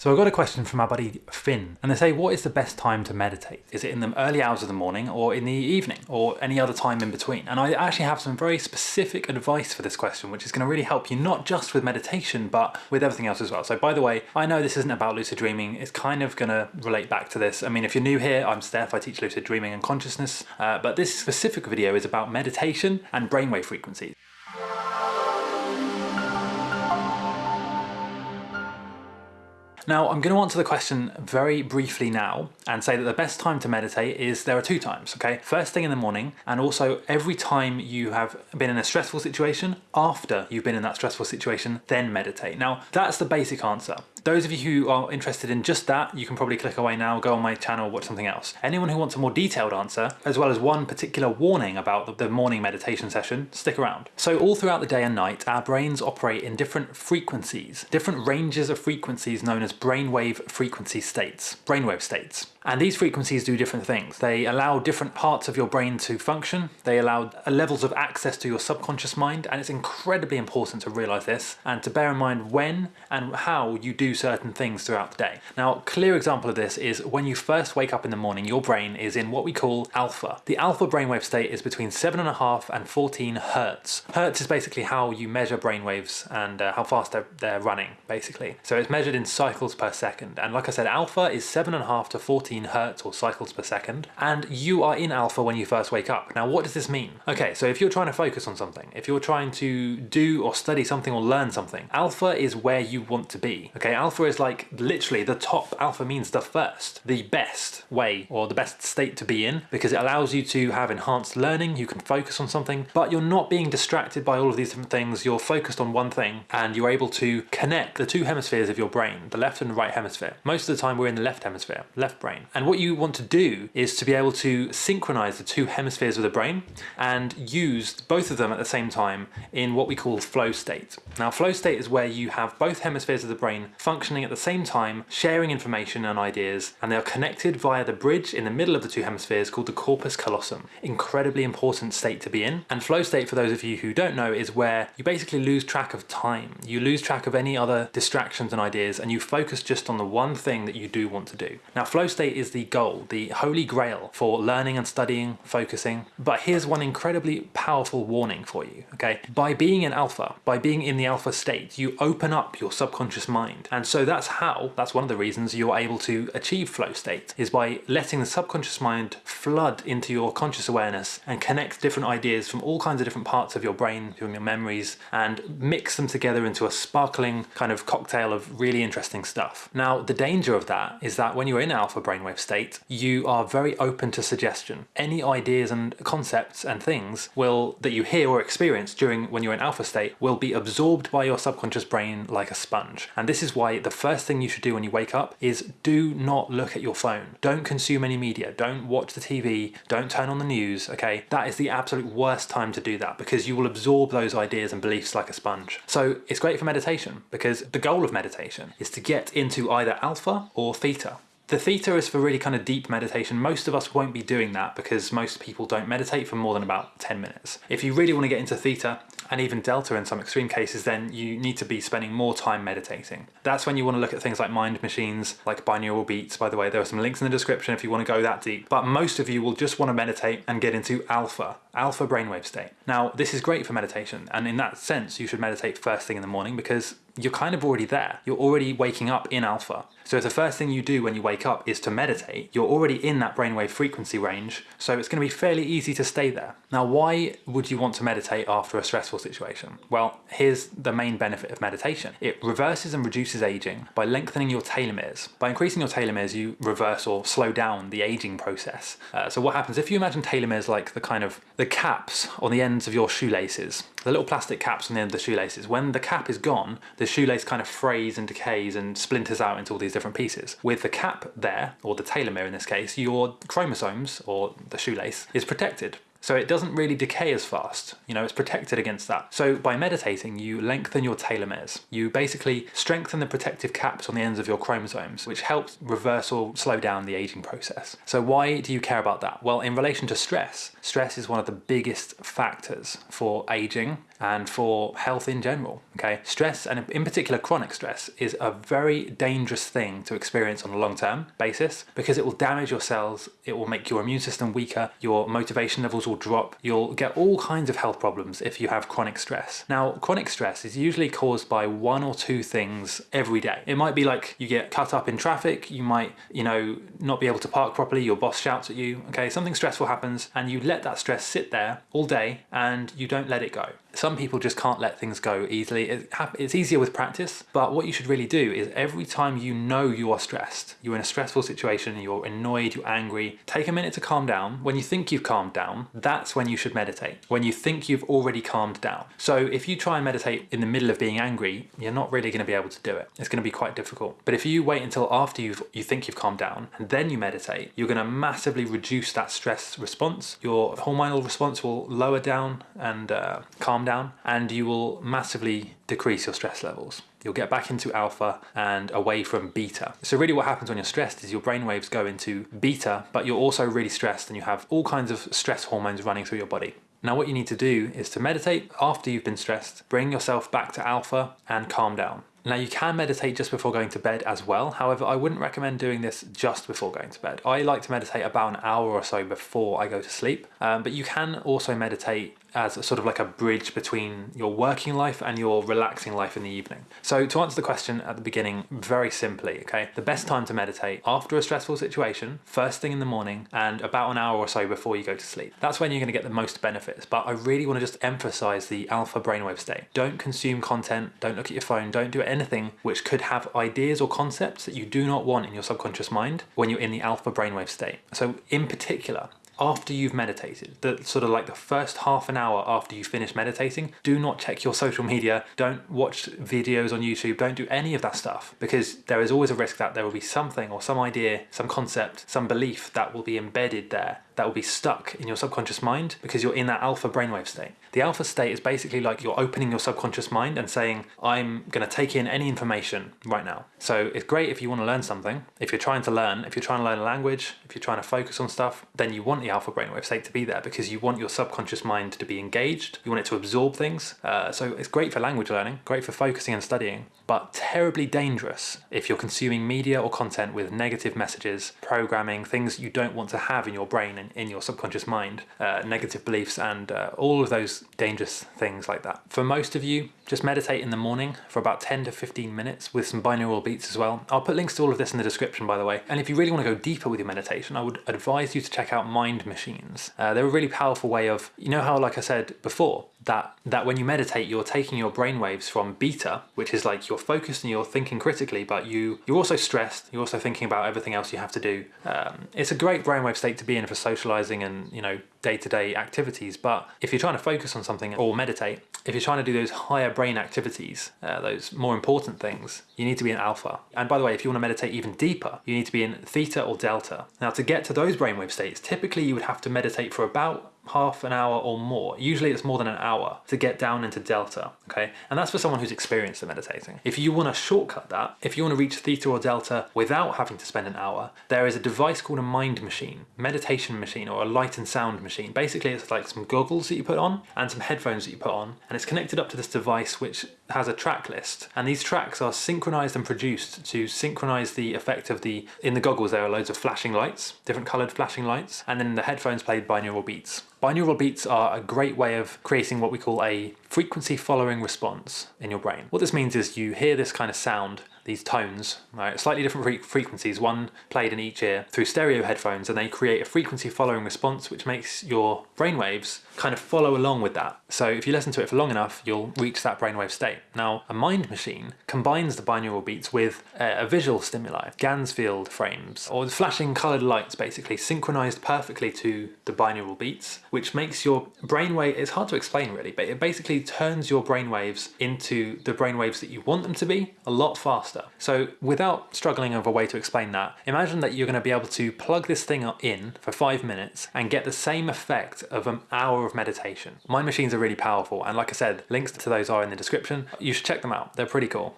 So I got a question from our buddy Finn, and they say, what is the best time to meditate? Is it in the early hours of the morning or in the evening or any other time in between? And I actually have some very specific advice for this question, which is going to really help you not just with meditation, but with everything else as well. So by the way, I know this isn't about lucid dreaming. It's kind of going to relate back to this. I mean, if you're new here, I'm Steph. I teach lucid dreaming and consciousness, uh, but this specific video is about meditation and brainwave frequencies. Now, I'm going to answer the question very briefly now and say that the best time to meditate is there are two times, okay? First thing in the morning and also every time you have been in a stressful situation, after you've been in that stressful situation, then meditate. Now, that's the basic answer. Those of you who are interested in just that, you can probably click away now, go on my channel, watch something else. Anyone who wants a more detailed answer, as well as one particular warning about the morning meditation session, stick around. So all throughout the day and night, our brains operate in different frequencies, different ranges of frequencies known as brainwave frequency states, brainwave states. And these frequencies do different things. They allow different parts of your brain to function. They allow levels of access to your subconscious mind. And it's incredibly important to realize this and to bear in mind when and how you do certain things throughout the day. Now, clear example of this is when you first wake up in the morning, your brain is in what we call alpha. The alpha brainwave state is between seven and a half and 14 hertz. Hertz is basically how you measure brainwaves and uh, how fast they're, they're running, basically. So it's measured in cycles per second. And like I said, alpha is seven and a half to 14 hertz or cycles per second, and you are in alpha when you first wake up. Now, what does this mean? Okay, so if you're trying to focus on something, if you're trying to do or study something or learn something, alpha is where you want to be. Okay, alpha is like literally the top. Alpha means the first, the best way or the best state to be in because it allows you to have enhanced learning, you can focus on something, but you're not being distracted by all of these different things. You're focused on one thing and you're able to connect the two hemispheres of your brain, the left and right hemisphere. Most of the time we're in the left hemisphere, left brain. And what you want to do is to be able to synchronize the two hemispheres of the brain and use both of them at the same time in what we call flow state. Now flow state is where you have both hemispheres of the brain functioning at the same time, sharing information and ideas, and they are connected via the bridge in the middle of the two hemispheres called the corpus callosum. Incredibly important state to be in. And flow state, for those of you who don't know, is where you basically lose track of time. You lose track of any other distractions and ideas, and you focus just on the one thing that you do want to do. Now flow state is the goal, the holy grail for learning and studying, focusing. But here's one incredibly powerful warning for you, okay? By being in alpha, by being in the alpha state, you open up your subconscious mind. And so that's how, that's one of the reasons you're able to achieve flow state, is by letting the subconscious mind flood into your conscious awareness and connect different ideas from all kinds of different parts of your brain, from your memories, and mix them together into a sparkling kind of cocktail of really interesting stuff. Now, the danger of that is that when you're in alpha brainwave state, you are very open to suggestion. Any ideas and concepts and things will that you hear or experience during when you're in alpha state will be absorbed by your subconscious brain like a sponge. And this is why the first thing you should do when you wake up is do not look at your phone. Don't consume any media. Don't watch the TV. Don't turn on the news, okay? That is the absolute worst time to do that because you will absorb those ideas and beliefs like a sponge. So it's great for meditation because the goal of meditation is to get into either alpha or theta. The theta is for really kind of deep meditation. Most of us won't be doing that because most people don't meditate for more than about 10 minutes. If you really want to get into theta, and even delta in some extreme cases, then you need to be spending more time meditating. That's when you want to look at things like mind machines, like binaural beats. By the way, there are some links in the description if you want to go that deep. But most of you will just want to meditate and get into alpha, alpha brainwave state. Now, this is great for meditation. And in that sense, you should meditate first thing in the morning because you're kind of already there. You're already waking up in alpha. So if the first thing you do when you wake up is to meditate, you're already in that brainwave frequency range, so it's going to be fairly easy to stay there. Now, why would you want to meditate after a stressful situation? Well, here's the main benefit of meditation. It reverses and reduces aging by lengthening your telomeres. By increasing your telomeres, you reverse or slow down the aging process. Uh, so what happens if you imagine telomeres like the kind of the caps on the ends of your shoelaces, the little plastic caps on the end of the shoelaces, when the cap is gone, the shoelace kind of frays and decays and splinters out into all these different pieces. With the cap there, or the telomere in this case, your chromosomes, or the shoelace, is protected. So it doesn't really decay as fast. You know, it's protected against that. So by meditating, you lengthen your telomeres. You basically strengthen the protective caps on the ends of your chromosomes, which helps reverse or slow down the aging process. So why do you care about that? Well, in relation to stress, stress is one of the biggest factors for aging and for health in general. Okay, stress and in particular chronic stress is a very dangerous thing to experience on a long-term basis because it will damage your cells, it will make your immune system weaker, your motivation levels will drop, you'll get all kinds of health problems if you have chronic stress. Now, chronic stress is usually caused by one or two things every day. It might be like you get cut up in traffic, you might, you know, not be able to park properly, your boss shouts at you, okay, something stressful happens and you let that stress sit there all day and you don't let it go. Some people just can't let things go easily. It's easier with practice, but what you should really do is every time you know you are stressed, you're in a stressful situation, you're annoyed, you're angry, take a minute to calm down. When you think you've calmed down, that's when you should meditate. When you think you've already calmed down. So if you try and meditate in the middle of being angry, you're not really going to be able to do it. It's going to be quite difficult. But if you wait until after you've, you think you've calmed down and then you meditate, you're going to massively reduce that stress response. Your hormonal response will lower down and uh, calm down and you will massively decrease your stress levels. You'll get back into alpha and away from beta. So really what happens when you're stressed is your brain waves go into beta, but you're also really stressed and you have all kinds of stress hormones running through your body. Now what you need to do is to meditate after you've been stressed, bring yourself back to alpha and calm down. Now you can meditate just before going to bed as well. However, I wouldn't recommend doing this just before going to bed. I like to meditate about an hour or so before I go to sleep. Um, but you can also meditate as sort of like a bridge between your working life and your relaxing life in the evening. So to answer the question at the beginning, very simply, okay, the best time to meditate after a stressful situation, first thing in the morning and about an hour or so before you go to sleep. That's when you're gonna get the most benefits, but I really wanna just emphasize the alpha brainwave state. Don't consume content, don't look at your phone, don't do anything which could have ideas or concepts that you do not want in your subconscious mind when you're in the alpha brainwave state. So in particular, after you've meditated, the sort of like the first half an hour after you finish meditating, do not check your social media, don't watch videos on YouTube, don't do any of that stuff because there is always a risk that there will be something or some idea, some concept, some belief that will be embedded there that will be stuck in your subconscious mind because you're in that alpha brainwave state. The alpha state is basically like you're opening your subconscious mind and saying, I'm going to take in any information right now. So it's great if you want to learn something. If you're trying to learn, if you're trying to learn a language, if you're trying to focus on stuff, then you want the alpha brainwave state to be there because you want your subconscious mind to be engaged. You want it to absorb things. Uh, so it's great for language learning, great for focusing and studying, but terribly dangerous if you're consuming media or content with negative messages, programming, things you don't want to have in your brain and in your subconscious mind, uh, negative beliefs and uh, all of those dangerous things like that. For most of you, just meditate in the morning for about 10 to 15 minutes with some binaural beats as well. I'll put links to all of this in the description by the way. And if you really want to go deeper with your meditation, I would advise you to check out Mind Machines. Uh, they're a really powerful way of, you know how like I said before, that that when you meditate you're taking your brain waves from beta which is like you're focused and you're thinking critically but you you're also stressed you're also thinking about everything else you have to do. Um, it's a great brainwave state to be in for socializing and you know day-to-day -day activities but if you're trying to focus on something or meditate if you're trying to do those higher brain activities uh, those more important things you need to be in alpha. And by the way if you want to meditate even deeper you need to be in theta or delta. Now to get to those brainwave states typically you would have to meditate for about half an hour or more. Usually it's more than an hour to get down into delta, okay? And that's for someone who's experienced in meditating. If you want to shortcut that, if you want to reach theta or delta without having to spend an hour, there is a device called a mind machine, meditation machine or a light and sound machine. Basically it's like some goggles that you put on and some headphones that you put on and it's connected up to this device which has a track list and these tracks are synchronized and produced to synchronize the effect of the in the goggles there are loads of flashing lights different colored flashing lights and then the headphones played binaural beats Binaural beats are a great way of creating what we call a frequency following response in your brain. What this means is you hear this kind of sound these tones, right, slightly different frequencies, one played in each ear through stereo headphones and they create a frequency following response which makes your brainwaves kind of follow along with that. So if you listen to it for long enough, you'll reach that brainwave state. Now, a mind machine combines the binaural beats with a, a visual stimuli, Ganzfeld frames, or flashing coloured lights basically synchronized perfectly to the binaural beats, which makes your brainwave, it's hard to explain really, but it basically basically turns your brainwaves into the brainwaves that you want them to be a lot faster. So without struggling over a way to explain that, imagine that you're going to be able to plug this thing in for five minutes and get the same effect of an hour of meditation. Mind machines are really powerful and like I said, links to those are in the description. You should check them out, they're pretty cool.